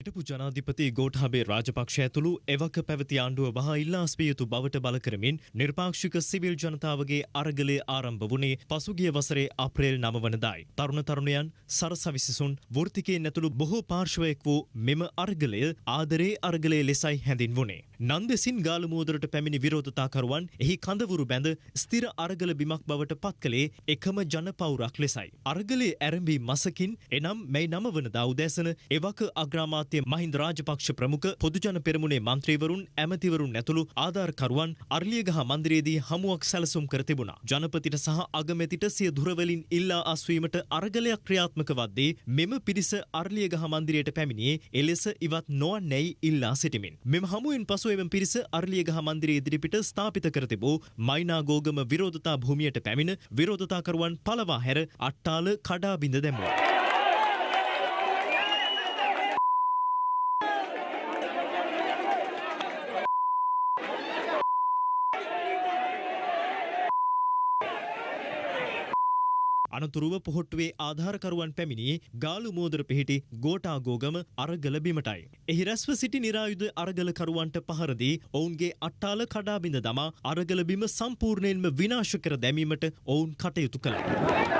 හිටපු ජනාධිපති ගෝඨාභය රාජපක්ෂ ඇතුළු එවක පැවති ආණ්ඩුව වහා ඉල්ලාස්පිය යුතු බවට බල කරමින් නිර්පාක්ෂික සිවිල් ජනතාවගේ අරගලය ආරම්භ වුණේ පසුගිය වසරේ අප්‍රේල් නව වනදායි. තරුණ තරුණයන් සරසවිසිසුන් වෘතිකයෙන් ඇතුළු බොහෝ පාර්ශවයක් වූ මෙම අර්ගලය ආදරේ අර්ගලය ලෙසයි හැඳින්වුණේ. නන්දෙසින් ගාලමුවදරට පැමිණි විරෝධතාකරුවන් එහි කඳවුරු බැඳ ස්තිර අරගල බිමක් බවට පත් කළේ එකම ජනපවුරක් ලෙසයි. අර්ගලේ ඇරඹී මසකින් එනම් මෙයි නම වනදා උදැසන එවක අග්‍රාමාත්‍ය මහින්ද රාජපක්ෂ ප්‍රමුඛ පොදුජන පෙරමුණේ මන්ත්‍රීවරුන් ඇමතිවරුන් ඇතුළු ආධාරකරුවන් අර්ලියගහ මන්දිරයේදී හමුවක් සැලසුම් කර තිබුණා. ජනපතිට සහ අගමැතිට සිය දුරවලින් ඉල්ලා අස්වීමට අරගලයක් ක්‍රියාත්මක වද්දී මෙම පිරිස අර්ලියගහ මන්දිරයට පැමිණියේ එලෙස ඉවත් නොවන්නැයි ඉල්ලා සිටිමින්. මෙම හමුවෙන් පසු එම පිරිස අර්ලියගහ මන්දිරයේ ඉදිරිපිට ස්ථාපිත කර තිබූ මයිනාගෝගම විරෝධතා භූමියට පැමිණ විරෝධතාකරුවන් පලවා හැර අට්ටාල කඩා බිඳ දැමුවා. අනතුරුව පොහොට්ටුවේ ආධාරකරුවන් පැමිණියේ ගාලු මෝදර පිහිටි ගෝටාගෝගම අරගල බිමටයි. එහි රැස්ව සිටි නිරායුධ අරගලකරුවන්ට පහරදී ඔවුන්ගේ අට්ටාල කඩාබිඳ දමා අරගල බිම සම්පූර්ණයෙන්ම විනාශ කර දැමීමට ඔවුන් කටයුතු කළා.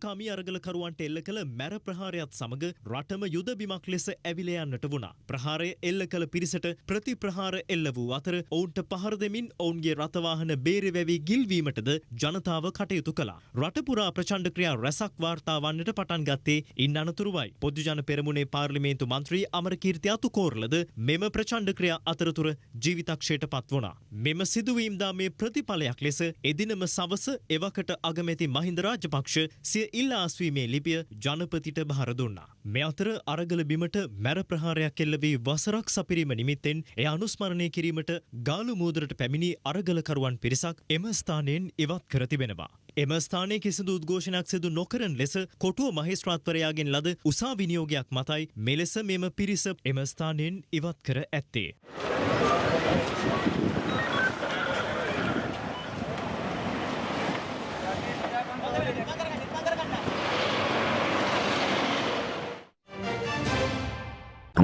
සාමකාමී අරගලකරුවන්ට එල්ල කළ මැර ප්‍රහාරයත් සමග රටම යුද බිමක් ලෙස ඇවිල යන්නට වුණා. ප්‍රහාරය එල්ල කළ පිරිසට ප්‍රතිප්‍රහාර එල්ල වූ අතර ඔවුන්ට පහර දෙමින් ඔවුන්ගේ රථවාහන බේරවැවි ගිල්වීමටද ජනතාව කටයුතු කළා. රටපුරා ප්‍රචණ්ඩ ක්‍රියා රැසක් වාර්තා වන්නට පටන් ගත්තේ ඉන් අනතුරුවයි. පොදුජන පෙරමුණේ පාර්ලිමේන්තු මන්ත්‍රී අමරකීර්ති අතුකෝරලද මෙම ප්‍රචණ්ඩ ක්‍රියා අතරතුර ජීවිතක්ෂයට පත් වුණා. මෙම සිදුවීම්දා මේ ප්‍රතිඵලයක් ලෙස එදිනම සවස එවකට අගමැති මහින්ද රාජපක්ෂ සිය ඉල්ලා අස්වීමේ ලිපිය ජනපතිට භාර දුන්නා. මේ අතර අරගල බිමට මැර ප්‍රහාරයක් එල්ල වී වසරක් සපිරීම නිමිත්තෙන් එය අනුස්මරණය කිරීමට ගාලු මූදරට පැමිණි අරගලකරුවන් පිරිසක් එම ස්ථානයෙන් ඉවත් කර තිබෙනවා. එම ස්ථානයේ කිසිදු උද්ඝෝෂණයක් සිදු නොකරන ලෙස කොටුව මහේස්ත්‍රාත්වරයාගෙන් ලද උසා විනියෝගයක් මතයි මෙලෙස මෙම පිරිස එම ස්ථානයෙන් ඉවත් කර ඇත්තේ.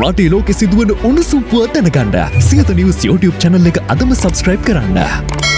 රටේ ලෝකෙ සිදුවන උණුසුම් පුවත් දැනගන්න සියත නිවස් YouTube channel එක අදම subscribe කරන්න.